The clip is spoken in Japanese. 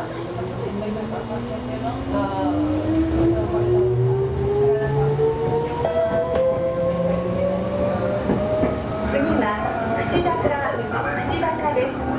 次は口高口高です。